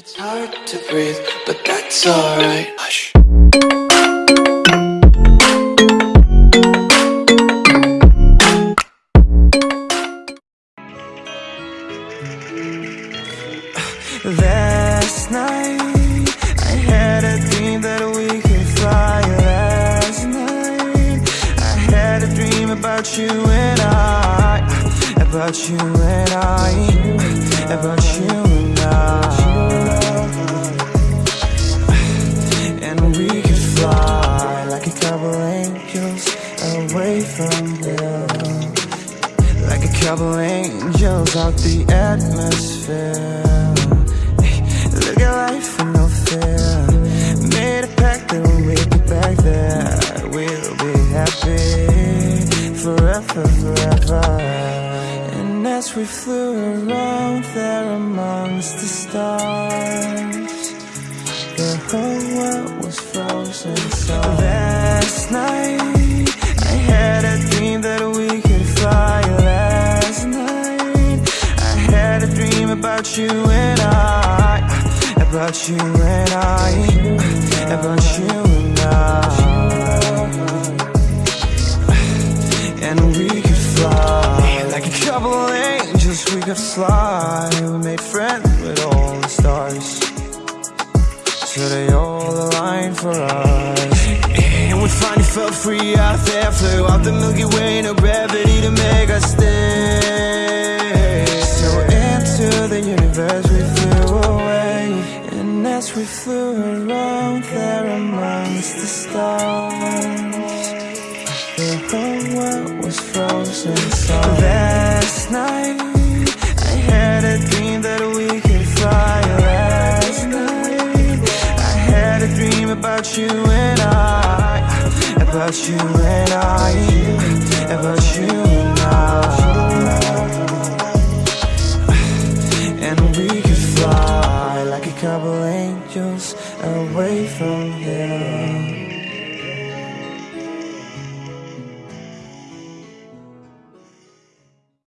It's hard to breathe, but that's alright. Hush. Last night I had a dream that we could fly Last night I had a dream about you and I About you and I angels away from here like a couple angels out the atmosphere. Look at life with no fear. Made a pact that when we get back there. We'll be happy forever, forever. And as we flew around there amongst the stars dream about you and I. About you and I. About you and I. And we could fly. Like a couple of angels we could fly. We made friends with all the stars. So they all align for us. And we finally felt free. Out there Flew out the Milky Way, in a to we flew around there amongst the stars. The whole world was frozen so Last night I had a dream that we could fly. Last night I had a dream about you and I About you and I away from here.